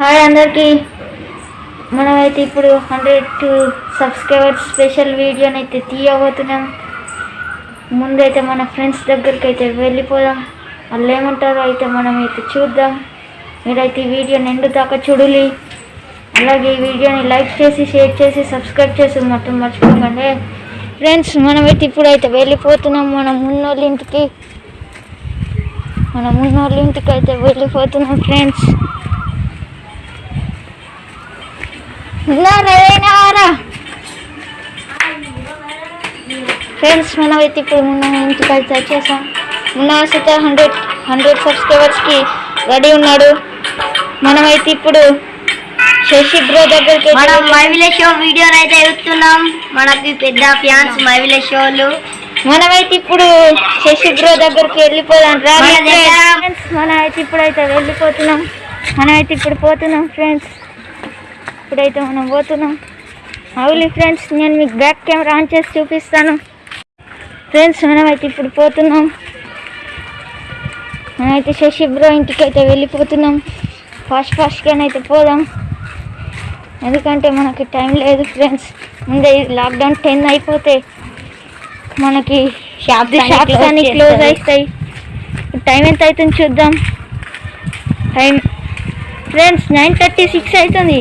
Hi అందరికీ. మనమైతే ఇప్పుడు హండ్రెడ్ సబ్స్క్రైబర్స్ స్పెషల్ వీడియోని అయితే తీయబోతున్నాం. ముందైతే మన ఫ్రెండ్స్ దగ్గరికి అయితే వెళ్ళిపోదాం. వాళ్ళు ఏమంటారో అయితే మనం అయితే చూద్దాం. మీరైతే ఈ వీడియోని ఎండు దాకా చూడాలి. అలాగే ఈ వీడియోని లైక్ చేసి షేర్ చేసి సబ్స్క్రైబ్ చేసి మొత్తం మర్చిపోకండి. ఫ్రెండ్స్ మనమైతే ఇప్పుడైతే వెళ్ళిపోతున్నాం. మన మున్నోళ్ళ ఇంటికి. మన మున్నోళ్ళ ఇంటికి అయితే వెళ్ళిపోతున్నాం ఫ్రెండ్స్. ఫ్రెండ్స్ మనం అయితే ఇప్పుడు మొన్న ఇంటికి వచ్చేసాం మొన్న వస్తే హండ్రెడ్ హండ్రెడ్ సబ్స్క్రైబర్స్కి రెడీ ఉన్నాడు. మనమైతే ఇప్పుడు శశి బ్రో దగ్గరికి మనం మైవిల షో వీడియోలు అయితే చూస్తున్నాం మనకి పెద్ద ఫ్యాన్స్ మైవిల షోలు మనమైతే ఇప్పుడు శశి బ్రో దగ్గరికి వెళ్ళిపోదాం. రా ఫ్రెండ్స్ మనం అయితే ఇప్పుడైతే వెళ్ళిపోతున్నాం. మనమైతే ఇప్పుడు పోతున్నాం ఫ్రెండ్స్ ఇప్పుడైతే మనం పోతున్నాం అవులి ఫ్రెండ్స్ నేను మీకు బ్యాక్ కెమెరా ఆన్ చేసి చూపిస్తాను. ఫ్రెండ్స్ మనమైతే ఇప్పుడు పోతున్నాం. మనమైతే శశి బ్రో ఇంటికి అయితే వెళ్ళిపోతున్నాం ఫాస్ట్ ఫాస్ట్గానైతే పోదాం. ఎందుకంటే మనకి టైం లేదు ఫ్రెండ్స్ ముందే లాక్డౌన్ టెన్ అయిపోతే మనకి అన్ని షాప్స్ అన్ని క్లోజ్. అవుతాయి టైం ఎంత అవుతుంది చూద్దాం. Time friends nine thirty six అవుతుంది.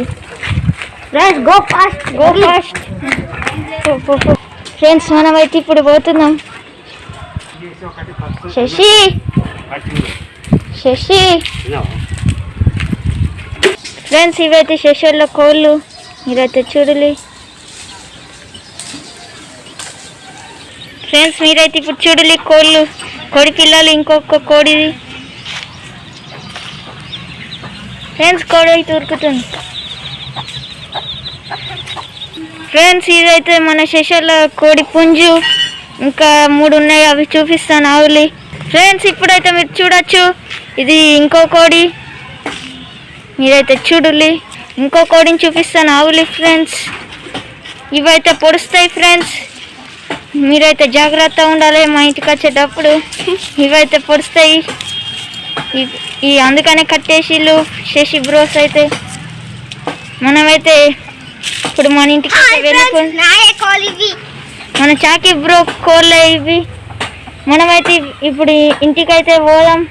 Friends go fast go fast friends మనం అయితే ఇప్పుడు పోతున్నాం. శశి. శశి. ఫ్రెండ్స్ ఇవైతే శశిలో కోళ్ళు. మీరైతే చూడాలి. ఫ్రెండ్స్ మీరైతే ఇప్పుడు చూడాలి కోళ్ళు. కోడి పిల్లలు ఇంకొక కోడిది. ఫ్రెండ్స్ కోడి అయితే ఉరుకుతుంది. ఫ్రెండ్స్ ఇదైతే మన శశల కోడి పుంజు. ఇంకా మూడు ఉన్నాయి అవి చూపిస్తాను ఆవులి. ఫ్రెండ్స్ ఇప్పుడైతే మీరు చూడొచ్చు. ఇది ఇంకో కోడి. మీరైతే చూడులి. ఇంకో కోడిని చూపిస్తాను ఆవులి ఫ్రెండ్స్. ఇవైతే పొడుస్తాయి ఫ్రెండ్స్. మీరైతే జాగ్రత్త ఉండాలి మా ఇంటికి వచ్చేటప్పుడు. ఇవైతే పొడుస్తాయి. ఈ అందుకనే కట్టేసిళ్ళు శశి బ్రోస్ అయితే. మనమైతే ఇప్పుడు మన ఇంటికి వెళ్ళిపో నాయే కాల్ ఇవి మన చాకి బ్రో కోళ్ళే ఇవి మనమైతే ఇప్పుడు ఇంటికైతే పోదాం.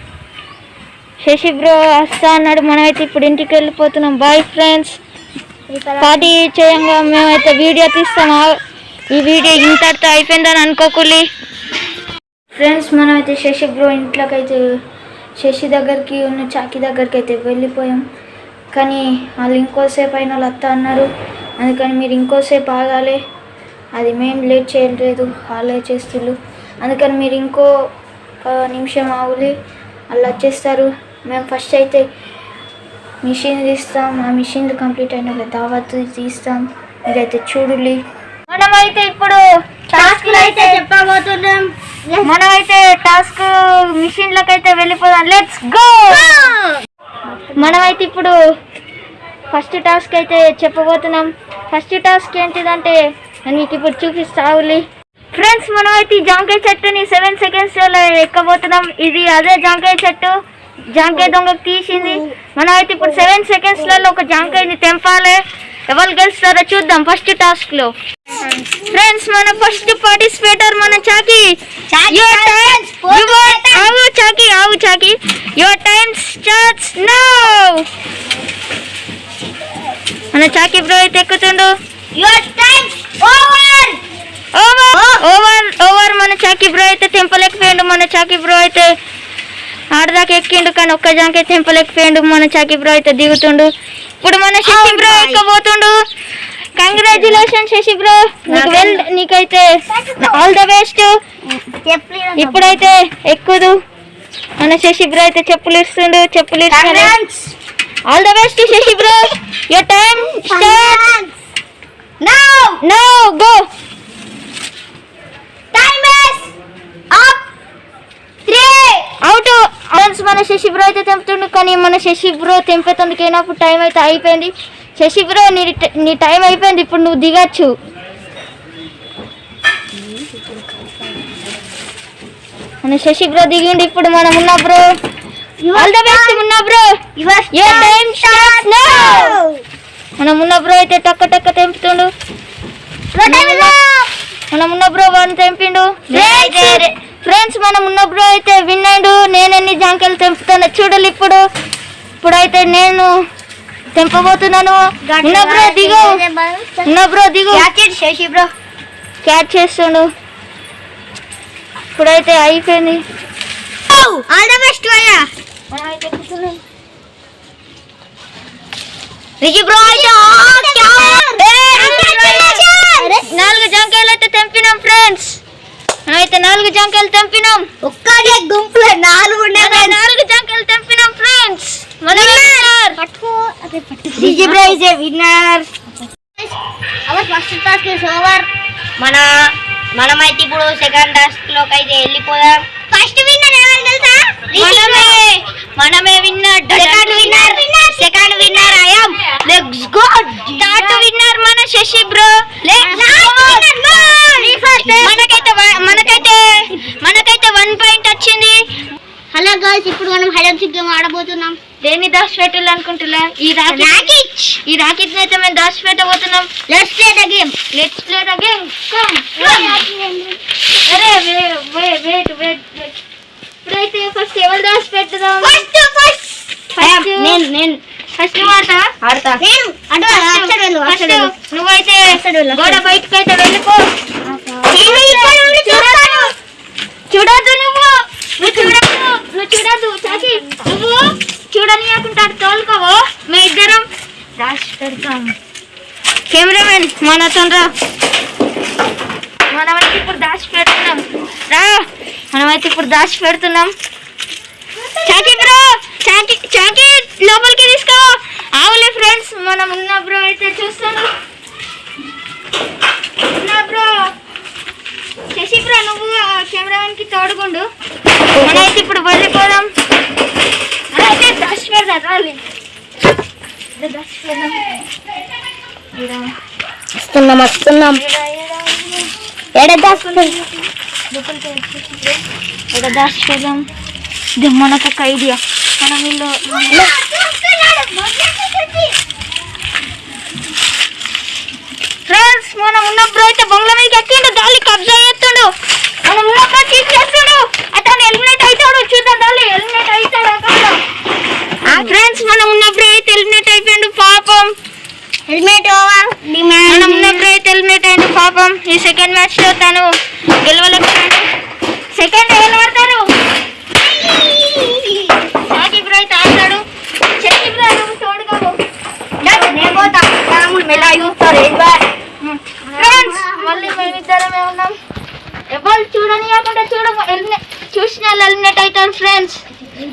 శశి బ్రో వస్తా అన్నాడు. మనమైతే ఇప్పుడు ఇంటికి వెళ్ళిపోతున్నాం. బాయ్ ఫ్రెండ్స్ పార్టీ చేయంగా మేమైతే వీడియో తీస్తాం. ఈ వీడియో ఇంతటితో అయిపోయిందని అనుకోకూలి. ఫ్రెండ్స్ మనమైతే శశి బ్రో ఇంట్లోకి అయితే శశి దగ్గరికి ఉన్న చాకి దగ్గరికి అయితే వెళ్ళిపోయాం. కానీ వాళ్ళు ఇంకోసేపు అయిన వాళ్ళు వస్తా అన్నారు. అందుకని మీరు ఇంకోసేపు ఆగాలి. అది మేము లేట్ చేయలేదు వాళ్ళే చేస్తుళ్ళు అందుకని మీరు ఇంకో నిమిషం ఆగులి. వాళ్ళు వచ్చేస్తారు. మేము ఫస్ట్ అయితే మిషన్ తీస్తాం. ఆ మిషన్ కంప్లీట్ అయిన దావత్ తీస్తాం. మీరైతే చూడులి. మనమైతే ఇప్పుడు టాస్క్ అయితే చెప్పబోతున్నాం. మనమైతే టాస్క్ మిషన్లకు అయితే వెళ్ళిపోదాం లెట్స్ గో మనమైతే ఇప్పుడు ఫస్ట్ టాస్క్ అయితే చెప్పబోతున్నాం. ఫస్ట్ టాస్క్ ఏంటిదంటే నేను మీకు ఇప్పుడు చూపిస్తావులి ఫ్రెండ్స్ మనమైతే ఈ జాంకాయ చెట్టుని సెవెన్ సెకండ్స్లో ఎక్కబోతున్నాం. ఇది అదే జాంకాయ చెట్టు. జాంకాయ దొంగకు తీసింది. మనమైతే ఇప్పుడు సెవెన్ సెకండ్స్లలో ఒక జాంకాయని తెంపాలి. ఎవరు గెలుస్తారో చూద్దాం ఫస్ట్ టాస్క్లో ఫ్రెండ్స్ మన ఫస్ట్ పార్టిసిపేటర్ మన చాకి ఆగు చాకి యువర్ టైం స్టార్ట్స్ నౌ మన చాకి బ్రో అయితే ఎక్కుతుండు your time over over over over మన చాకి బ్రో అయితే తెంపలేకపోయాడు మన చాకి బ్రో అయితే ఆడదాకా ఎక్కిండు కానీ ఒక్క జాంకే తెంపలేకపోయాడు. మన చాకి బ్రో అయితే దిగుతుండు. ఇప్పుడు మన శశి బ్రో. ఎక్కబోతుండు కంగ్రాచులేషన్ శశి బ్రో. వెల్ నీకైతే ఆల్ ద బెస్ట్ ఇప్పుడైతే ఎక్కుదు. మన శశి బ్రో అయితే చెప్పులు ఇస్తుండు చెప్పులు ఇస్తాడు. All the best Shashi bro. Your time start now no go time is up 3 out. Friends మన శశి బ్రో అయితే తెంపుతుండు కానీ మన శశి బ్రో తెంపేతందుకైనా ఇప్పుడు టైం అయితే అయిపోయింది. శశి బ్రో నీ నీ టైం అయిపోయింది ఇప్పుడు నువ్వు దిగచ్చు. మన శశి బ్రో దిగిండి ఇప్పుడు మనం Unna bro. All the best Unna bro. Your time starts now మనం ఉన్న బ్రో అయితే టక్క టక్క తెంపుతుండు. మనం ఉన్న బ్రో వన్ తెంపిండు. విన్నాడు నేను ఎన్ని జాంకాయలు తెంపుతానో చూడాలి ఇప్పుడు. ఇప్పుడైతే నేను తెంపబోతున్నాను. ఉన్న బ్రో దిగు. ఉన్న బ్రో దిగు. శశి బ్రో. క్యాచ్ చేస్తుండు. ఇప్పుడైతే అయిపోయింది. ఆల్ ద బెస్ట్ అయ్యా రిషి బ్రో అయితే నాలుగు జాంకాయలు అయితే తెంపినాం ఫ్రెండ్స్. అయితే నాలుగు జాంకాయలు తెంపినాం. ఒక్కడే గుంపులో నాలుగు అదే నాలుగు జాంకాయలు తెంపినాం friends bro is a winner. Our first task is over మన మనమైతే ఇప్పుడు సెకండ్ టాస్క్లోకి అయితే వెళ్ళిపోదాం. ఫస్ట్ విన్నర్ ఎవరు తెలుసా? మనమే winner. Second winner. Second winner I'm let's go third winner మన శశి బ్రో మనకైతే వ- మనకైతే మనకైతే వన్ పాయింట్ వచ్చింది. హలో గర్ల్స్ ఇప్పుడు మనం హైడ్ అండ్ సీక్ గేమ్ ఆడబోతున్నాం. దేన్ని దాచి పెట్టాలి అనుకుంటున్నా? ఈ రాకెట్ ఈ రాకెట్ అయితే మేము పెట్టబోతున్నాం let's play the game let's play the game come అరే వెయిట్ వెయిట్ వెయిట్ ఇప్పుడైతే ఫస్ట్ ఎవరు దాచి పెట్టుదాం? First first First. నేను నేను. ఫస్ట్ ఆడతా? ఆడతా. నేను. అటు అటు వెళ్ళు ఫస్ట్ వెళ్ళు. నువ్వైతే గోడ. బయటకు అయితే వెళ్ళిపో. నేను ఇక్కడ నుండి చూస్తాను. చూడద్దు నువ్వు. నువ్వు చూడద్దు. నువ్వు చూడద్దు. చాకి నువ్వు చూడనియకుండా తోలుకోవు. మీ ఇద్దరం రాసి పెడతాం. కెమెరామెన్ మనతో రా. మనమైతే ఇప్పుడు దాచి పెడుతున్నాం రా. మనమైతే ఇప్పుడు దాచి పెడుతున్నాం. చాకి బ్రో చాకి చాకి లోపలికి తీసుకో. ఆవులే ఫ్రెండ్స్ మనం ఉన్న బ్రో అయితే చూస్తాను. ఉన్న బ్రో శశి బ్రో నువ్వు ఆ కెమెరామెన్కి తోడుకుండు మనమైతే ఇప్పుడు వెళ్ళిపోదాం. అయితే దశ పెడదాం రాలి. పెడదాం. వస్తున్నాం వస్తున్నాం. ఈడ, ఈడ, ఇక్కడ దాచిపోదాం ఇది మనకు ఒక ఐడియా మనం వీళ్ళు ఫ్రెండ్స్ మనం ఉన్నప్పుడు అయితే బంగ్లా మీద ఎక్కిండు దాలి కబ్జా చేస్తుండు మనం ఉన్నప్పుడు తీసేస్తాడు అతను ఎలిమినేట్ అవుతాడు చూద్దాం దాలి ఎలిమినేట్ అవుతాడు ఫ్రెండ్స్ మనం ఉన్నప్పుడు అయితే ఎలిమినేట్ అయిపోయిండు పాపం హెల్మెట్ ఓవర్ అయితే ఎలిమినేట్ అయిండు పాపం ఈ సెకండ్ మ్యాచ్లో తను గెలవలేకపోయాడు సెకండ్ గెలవడతారు సాకి బ్రో అయితే ఆడతాడు. చెట్టి బ్రో తోడుకోవు నేను పోతా. మెలా చూస్తారు ఫ్రెండ్స్ మళ్ళీ మేమిద్దరమే ఉన్నాం ఎవరు చూడని కాకుండా చూడ చూసిన వాళ్ళు ఎలిమినేట్ అవుతారు ఫ్రెండ్స్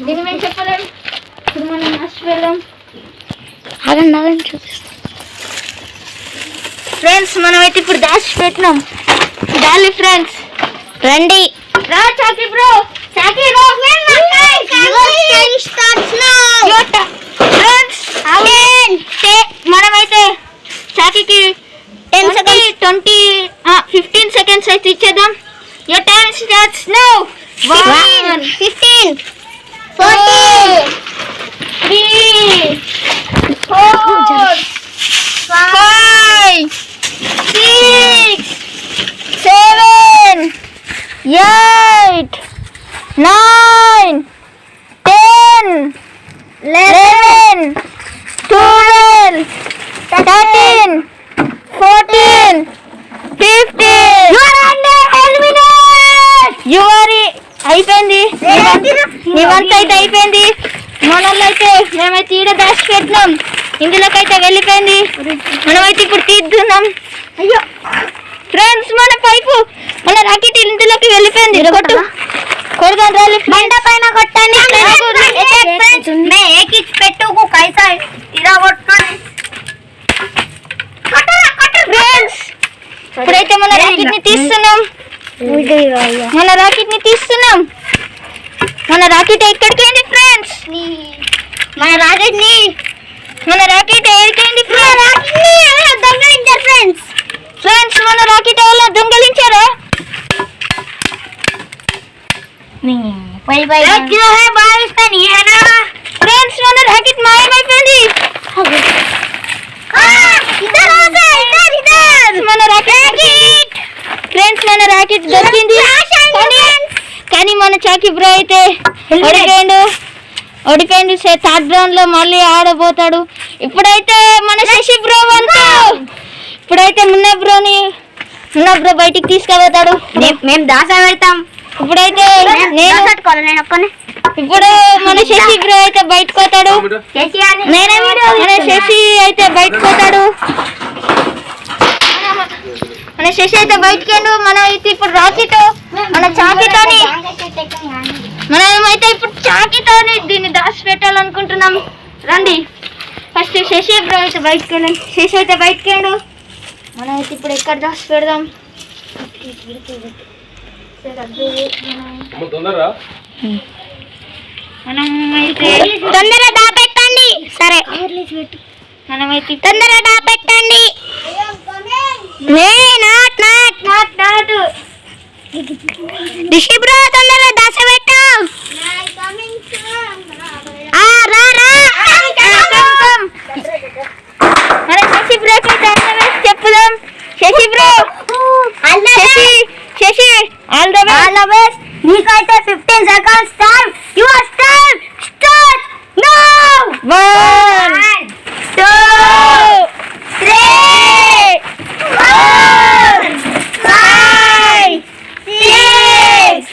దీన్ని మేము చెప్పలేము ఇప్పుడు మనం వెళ్ళాం. ఆగండి ఆగండి చూపిస్తాను ఫ్రెండ్స్ మనం అయితే ఇప్పుడు దాచి పెట్టినాం. డాలి ఫ్రెండ్స్. రండి రా చాకి బ్రో చాకి రా ఫ్రెండ్స్ మనమైతే చాకీకి Ten twenty twenty fifteen seconds అయితే ఇచ్చేద్దాం your time starts now one fifteen four three four five six seven eight nine ten eleven twelve thirteen fourteen fifteen యువరి అయిపోయింది. నీ వంత అయితే అయిపోయింది. మనల్లో అయితే మేమైతే ఈడ దాచి పెట్టినాం. ఇందులోకైతే వెళ్ళిపోయింది. మనమైతే ఇప్పుడు తీద్దున్నాం. అయ్యో. ఫ్రెండ్స్ మన పైపు మన రాకెట్ ఇందులోకి వెళ్ళిపోయింది. కొట్టు. కొడదాం రాలి బండ పైన కొట్టండి. పెట్టుకు కైసా. ఇలా కొట్టుకొని. ఫ్రెండ్స్ ఇప్పుడైతే మన రాకెట్ని తీస్తున్నాం. మన రాకెట్ని తీస్తున్నాం. మన రాకెట్ ఎక్కడికి ఫ్రెండ్స్ మన రాకెట్ని మన రాకెట్ ఎక్కడికి ఫ్రెండ్స్ దొంగలించారు ఫ్రెండ్స్ ఫ్రెండ్స్ మన రాకెట్ ఎవరో దొంగలించారా? ఫ్రెండ్స్ మన దొరికింది కానీ కానీ మన చాకి బ్రో అయితే ఓడిపోయిండు ఓడిపోయిండు థర్డ్ రౌండ్లో మళ్ళీ ఆడబోతాడు ఇప్పుడైతే మన శశి బ్రో వంతు ఇప్పుడైతే మున్న బ్రోని మున్న బ్రో బయటికి తీసుకుపోతాడు మేము దాస పెడతాం ఇప్పుడైతే నేను ఇప్పుడు మన శశి బ్రో అయితే బయటకు పోతాడు నేనే మన శశి అయితే బయటకు పోతాడు మన శశి అయితే బయటకు వెళ్ళు మనం అయితే ఇప్పుడు రాకీతో మన చాకీతోని. మనం అయితే ఇప్పుడు చాకీతోని దీన్ని దాచి పెట్టాలనుకుంటున్నాం రండి. ఫస్ట్ శశి బ్రో అయితే బయటకు వెళ్ళండి శశి అయితే బయటకు వెళ్ళు మనం అయితే ఇప్పుడు ఎక్కడ దాచి పెడదాం తొందరగా దాపెట్టండి. సరే. మనమైతే తొందరగా దాపెట్టండి. నే not not. Not not. Rishi bro తొందరగా దాస పెట్టు ఆ రా రా మన శశి బ్రోకి అయితే all the best చెప్పుదాం Shashi bro Shashi Shashi all the all the best నీకైతే fifteen seconds time your time start now one two three four five six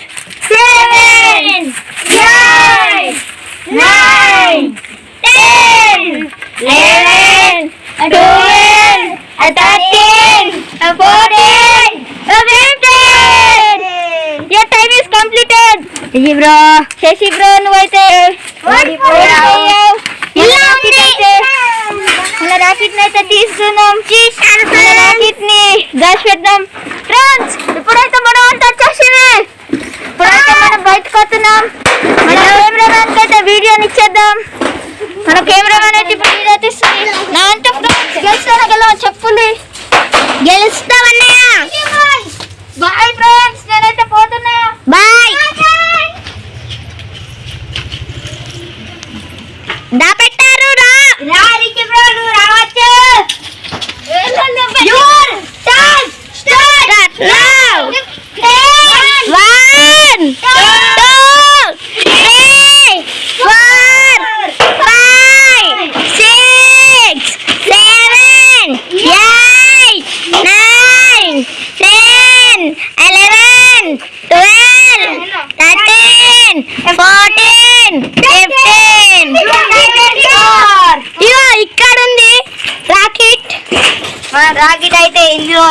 seven eight nine ten eleven twelve thirteen fourteen fifteen your time is completed ఇది bro Shashi bro నువ్వైతే ఉంది. Rocket అయితే? ని దాచి పెడదాం. Friends ఇప్పుడైతే మనం అంతా వచ్చేసింది. ఇప్పుడైతే మనం బయటకు వస్తున్నాం. మన కెమెరామెన్ అయితే వీడియోని ఇచ్చేద్దాం. మన కెమెరామెన్ అయితే ఇప్పుడు వీడియో తీస్తుంది. నా అంటే ఫ్రెండ్స్ గెలుస్తాను గెలవ? చెప్పుంది గెలుస్తావన్నయ్య బాయ్ ఫ్రెండ్స్ నేనైతే పోతున్నా బాయ్ దాపెట్టారు రా రా రిచి బ్రో నువ్వు రావచ్చు your time start now one two three four five six seven eight nine ten eleven twelve thirteen fourteen fifteen ఇగో ఇక్కడ ఉంది రాకెట్ రాకెట్ అయితే ఇందులో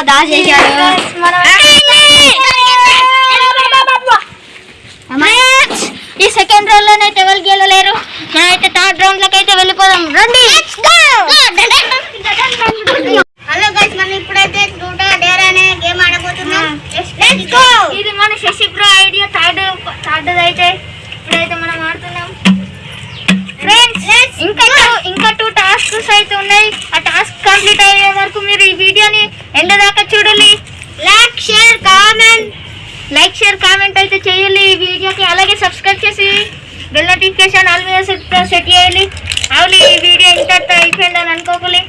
Friends, ఈ సెకండ్ రౌండ్ లోనైతే ఎవరు గెలలేరు మనమైతే థర్డ్ రౌండ్. లోకి అయితే వెళ్ళిపోదాం రండి హలో గైస్ మనం ఇప్పుడైతే టూటా డేర్ అనే గేమ్ ఆడబోతున్నాం లెట్స్ గో ఇది మన శశి బ్రో ఐడియా థర్డ్ అయితే ఇప్పుడైతే మనం ఆడుతున్నాం. ఫ్రెండ్స్ ఇంకా ఇంకా టూ టాస్క్స్ అయితే ఉన్నాయి. ఆ టాస్క్ కంప్లీట్ అయ్యే వరకు మీరు ఈ వీడియోని ఎండ్ దాకా చూడాలి like share comment like share comment అయితే చేయాలి ఈ వీడియోకి. అలాగే సబ్స్క్రైబ్ చేసి బెల్ నోటిఫికేషన్ ఆల్ మీద సెట్ చేయాలి అవును ఈ వీడియో ఇంత అయిపోయిందని అనుకోకలే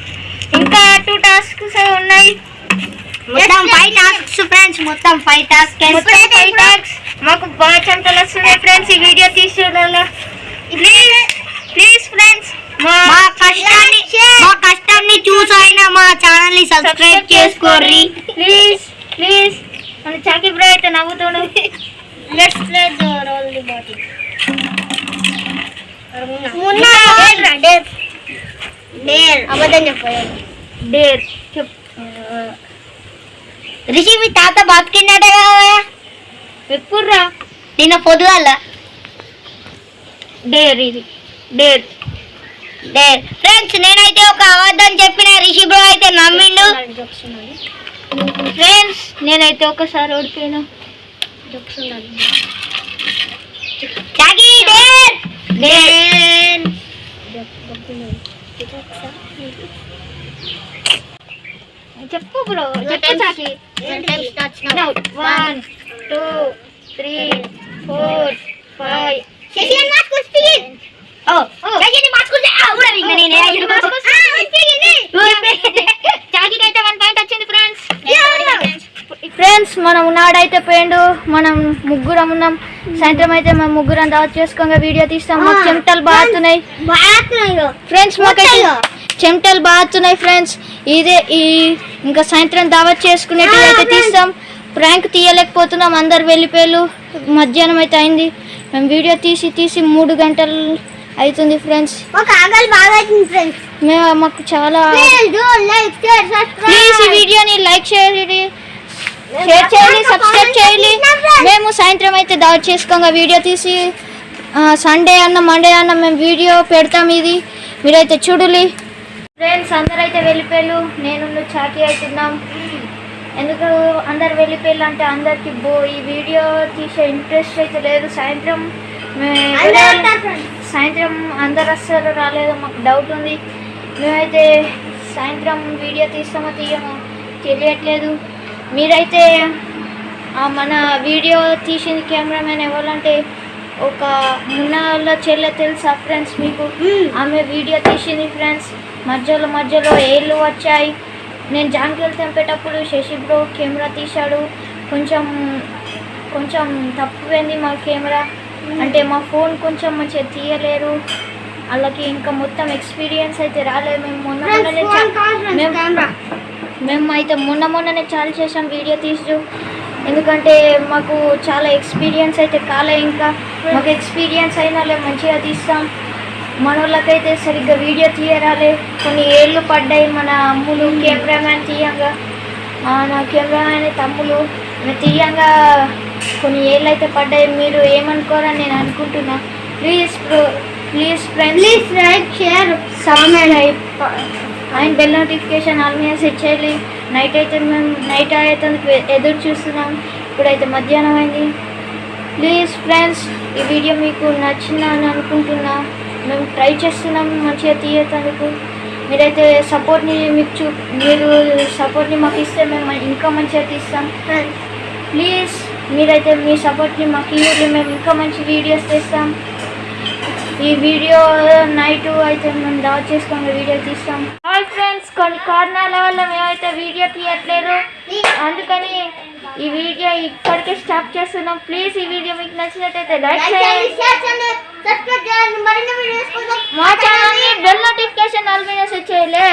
ఇంకా టూ టాస్క్స్ ఉన్నాయి. మొత్తం ఫైవ్ టాస్క్స్ ఫ్రెండ్స్ మొత్తం ఫైవ్ టాస్క్ ఫైవ్ టాస్క్స్ మాకు బాగా చెమటలు వస్తున్నాయి ఫ్రెండ్స్ ఈ వీడియో తీసుకోవడంలో ప్లీజ్ ప్లీజ్ ఫ్రెండ్స్ మా మా కష్టాన్ని మా కష్టాన్ని చూసైనా మా ఛానల్ని సబ్స్క్రైబ్ చేసుకోర్రి. Please please. మన చాకి బ్రో అయితే నవ్వుతాడు. Let's play the roll the body Munna dare dare అబద్ధం పొద్దుగాల? డేర్ ఇది. డేర్. డేర్. ఫ్రెండ్స్ నేనైతే ఒక అబద్ధం చెప్పిన రిషి బ్రో అయితే నమ్మిండు. ఫ్రెండ్స్ నేనైతే ఒకసారి ఓడిపోయినా. చాకి డేర్! డేర్! చెప్పు బ్రో చెప్పు Chaki one two three four five Shashi అని మార్చుకో స్పీడ్ ఓ శశి అని మార్చుకుంటే ఆ కూడా విన్నా నేనే ఇది మార్చుకో చాకికి అయితే వన్ పాయింట్ వచ్చింది ఫ్రెండ్స్ ఫ్రెండ్స్ మనం నాడైతే పోయిండు మనం ముగ్గురం ఉన్నాం సాయంత్రం అయితే మేము ముగ్గురం దావత్ చేసుకోగా వీడియో తీస్తాం మాకు ఆ. చెమటలు బాగుతున్నాయి బాగా ఫ్రెండ్స్ మాకైతే? చెమటలు బాగుతున్నాయి ఫ్రెండ్స్ ఇదే ఈ ఇంకా సాయంత్రం దావత్ చేసుకునేటి ఆ, అయితే. తీస్తాం ప్రాంక్ తీయలేకపోతున్నాం అందరు వెళ్ళిపోయారు. మధ్యాహ్నం అయితే అయింది. మేము వీడియో తీసి తీసి మూడు గంటలు అవుతుంది ఫ్రెండ్స్ మేము మాకు చాలా ప్లీజ్ ఈ వీడియోని లైక్ చేయండి. షేర్ చేయాలి సబ్స్క్రైబ్ చేయాలి మేము సాయంత్రం అయితే దావత్ చేసుకోగా వీడియో తీసి. సండే అన్న మండే అన్న మేము వీడియో పెడతాం ఇది. మీరైతే చూడాలి. ఫ్రెండ్స్ అందరు అయితే వెళ్ళిపోయారు. నేను చాకీ అవుతున్నాం ఎందుకు అందరు వెళ్ళిపోయారు అంటే అందరికి బో ఈ వీడియో తీసే ఇంట్రెస్ట్ అయితే లేదు. సాయంత్రం సాయంత్రం అందరు వస్తారో రాలేదో మాకు డౌట్ ఉంది. మేమైతే సాయంత్రం వీడియో తీస్తామో తీయమో తెలియట్లేదు. మీరైతే మన వీడియో తీసిన కెమెరామెన్ ఎవరంటే ఒక మున్నాళ్ళ చెల్లె తెలుసా ఫ్రెండ్స్ మీకు? ఆమె వీడియో తీసింది ఫ్రెండ్స్. మధ్యలో మధ్యలో ఏళ్ళు వచ్చాయి. నేను జాంగిల్ తెంపేటప్పుడు శశి బ్రో కెమెరా తీశాడు. కొంచెం కొంచెం తప్పుపోయింది మా కెమెరా. అంటే మా ఫోన్ కొంచెం మంచిగా తీయలేరు. వాళ్ళకి ఇంకా మొత్తం ఎక్స్పీరియన్స్ అయితే రాలేదు. మేము మొన్న మొన్ననే మేము మేము అయితే మొన్న మొన్ననే చాలా చేసాం వీడియో తీసు ఎందుకంటే మాకు చాలా ఎక్స్పీరియన్స్ అయితే కాలే ఇంకా. మాకు ఎక్స్పీరియన్స్ అయినా మంచిగా తీస్తాం. మన వాళ్ళకైతే సరిగ్గా వీడియో తీయరాలే. కొన్ని ఏళ్ళు పడ్డాయి మన అమ్ములు కెమెరామ్యాన్ తీయంగా. నా కెమెరామ్యాన్ తమ్ములు తీయంగా. కొన్ని ఏళ్ళు అయితే పడ్డాయి మీరు ఏమనుకోరని నేను అనుకుంటున్నా. Please please friends. Please like share. Subscribe and bell notification all మీద సెట్ చేయాలి. నైట్ అయితే మేము నైట్ అయితే ఎదురు చూస్తున్నాం. ఇప్పుడైతే మధ్యాహ్నం అయింది. ప్లీజ్ ఫ్రెండ్స్ ఈ వీడియో మీకు నచ్చిందని అనుకుంటున్నా. మేము ట్రై చేస్తున్నాం మంచిగా తీయటానికి. మీరైతే సపోర్ట్ని మీకు చూ మీరు సపోర్ట్ని మాకు ఇస్తే మేము ఇంకా మంచిగా తీస్తాం. ప్లీజ్ మీరైతే మీ సపోర్ట్ని మాకు ఇవ్వండి మేము ఇంకా మంచి వీడియోస్ తీస్తాం. ఈ వీడియో నైట్ అయితే మేము డౌట్ చేసుకొని వీడియో తీస్తాం. హాయ్ ఫ్రెండ్స్ కొన్ని కారణాల వల్ల మేమైతే వీడియో తీయట్లేదు. అందుకని ఈ వీడియో ఇక్కడికే స్టాప్ చేస్తున్నాం. ప్లీజ్ ఈ వీడియో మీకు నచ్చినట్టయితే లైక్ చేయండి. సబ్స్క్రైబ్ చేయండి మరిన్ని వీడియోస్ కోసం మా ఛానల్ని బెల్ నోటిఫికేషన్ ఆల్ మీద సెట్ చేయలే